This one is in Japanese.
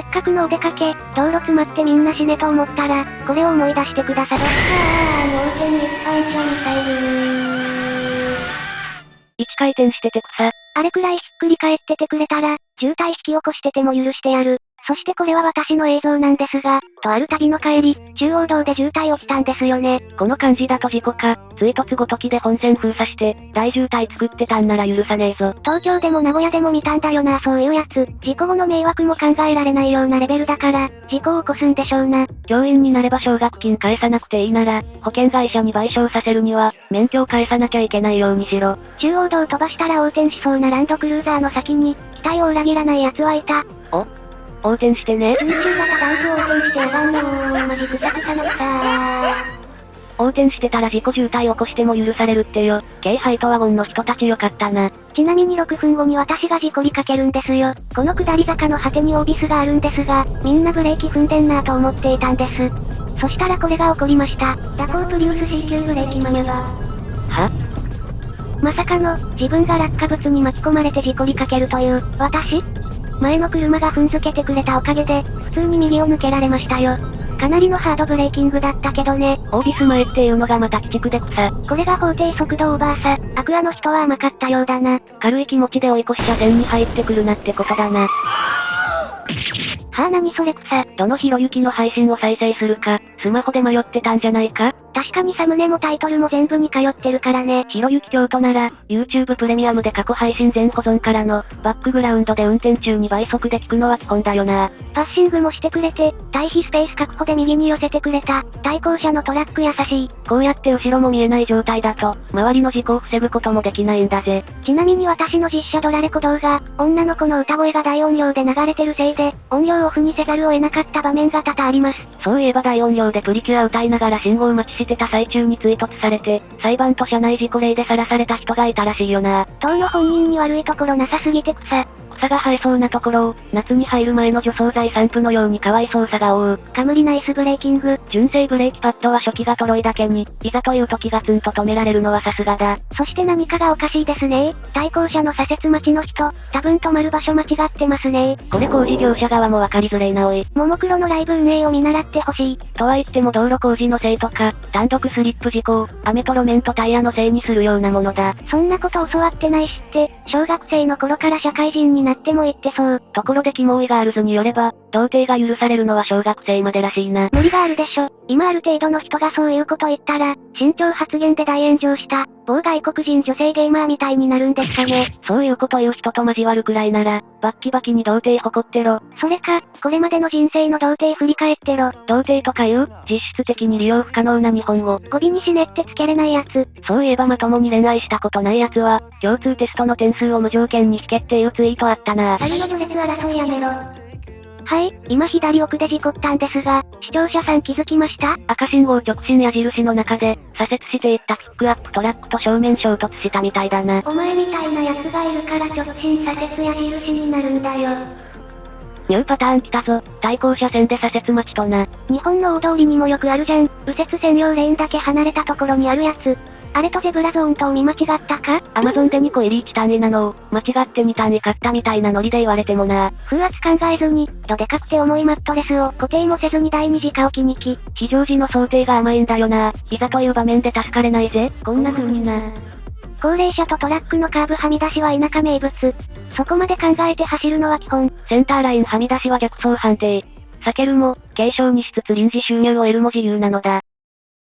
せっかくのお出かけ、道路詰まってみんな死ねと思ったら、これを思い出してください。あー、脳天一般車ミサイル1回転してて草。あれくらいひっくり返っててくれたら、渋滞引き起こしてても許してやる。そしてこれは私の映像なんですが、とある旅の帰り、中央道で渋滞起きたんですよね。この感じだと事故か、追突ごときで本線封鎖して、大渋滞作ってたんなら許さねえぞ。東京でも名古屋でも見たんだよなそういうやつ。事故後の迷惑も考えられないようなレベルだから、事故を起こすんでしょうな。教員になれば奨学金返さなくていいなら、保険会社に賠償させるには、免許を返さなきゃいけないようにしろ。中央道飛ばしたら横転しそうなランドクルーザーの先に、期待を裏切らない奴はいた。お横転してね。空中型ダンス横転してやばんよー。マジくさくさの草ー。横転してたら事故渋滞起こしても許されるってよ。京ハイトワゴンの人たちよかったな。ちなみに6分後に私が事故りかけるんですよ。この下り坂の果てにオービスがあるんですが、みんなブレーキ踏んでんなぁと思っていたんです。そしたらこれが起こりました。ダコープリウス C 級ブレーキマニュア。は？まさかの、自分が落下物に巻き込まれて事故りかけるという、私？前の車が踏んづけてくれたおかげで、普通に右を抜けられましたよ。かなりのハードブレーキングだったけどね。オービス前っていうのがまた鬼畜で草。これが法定速度オーバーさ。アクアの人は甘かったようだな。軽い気持ちで追い越し車線に入ってくるなってことだな。はあ何それ草。どのひろゆきの配信を再生するか、スマホで迷ってたんじゃないか？確かにサムネもタイトルも全部に通ってるからね。ひろゆき京都なら、YouTube プレミアムで過去配信全保存からの、バックグラウンドで運転中に倍速で聞くのは基本だよな。パッシングもしてくれて、対比スペース確保で右に寄せてくれた、対向車のトラック優しい。こうやって後ろも見えない状態だと、周りの事故を防ぐこともできないんだぜ。ちなみに私の実写ドラレコ動画、女の子の歌声が大音量で流れてるせいで、音量オフにせざるを得なかった場面が多々あります。そういえば大音量でプリキュア歌いながら信号待ちしてた最中に追突されて、裁判と社内事故例で晒された人がいたらしいよな。当の本人に悪いところなさすぎて草。草が生えそうなところを、夏に入る前の除草剤散布のようにかわいそうさが覆う。カムリナイスブレーキング。純正ブレーキパッドは初期がとろいだけに、いざという時がツンと止められるのはさすがだ。そして何かがおかしいですね対向車の左折待ちの人、多分止まる場所間違ってますねこれ工事業者側もわかりづれいなおい。ももクロのライブ運営を見習ってほしい。とは言っても道路工事のせいとか、単独スリップ事故を、雨と路面とタイヤのせいにするようなものだ。そんなこと教わってないしって、小学生の頃から社会人にななっても言ってそう。ところでキモいガールズによれば、童貞が許されるのは小学生までらしいな。無理があるでしょ。今ある程度の人がそういうこと言ったら、身長発言で大炎上した、某外国人女性ゲーマーみたいになるんですかね。そういうこと言う人と交わるくらいなら、バッキバキに童貞誇ってろ。それか、これまでの人生の童貞振り返ってろ。童貞とかいう、実質的に利用不可能な日本語。語尾に死ねってつけれないやつ。そういえばまともに恋愛したことないやつは、共通テストの点数を無条件に引けっていうツイートあったな。あの序列争いやめろ。はい、今左奥で事故ったんですが、視聴者さん気づきました？赤信号直進矢印の中で、左折していったピックアップトラックと正面衝突したみたいだな。お前みたいな奴がいるから直進左折矢印になるんだよ。ニューパターン来たぞ。対向車線で左折待ちとな。日本の大通りにもよくあるじゃん。右折専用レーンだけ離れたところにあるやつ。あれとゼブラゾーンと見間違ったか？アマゾンで2個入り1単位なのを、間違って2単位買ったみたいなノリで言われてもな。風圧考えずに、どでかくて重いマットレスを固定もせずに第二次化置きに来。非常時の想定が甘いんだよな。いざという場面で助かれないぜ。こんな風にな。高齢者とトラックのカーブはみ出しは田舎名物。そこまで考えて走るのは基本。センターラインはみ出しは逆走判定。避けるも、継承にしつつ臨時収入を得るも自由なのだ。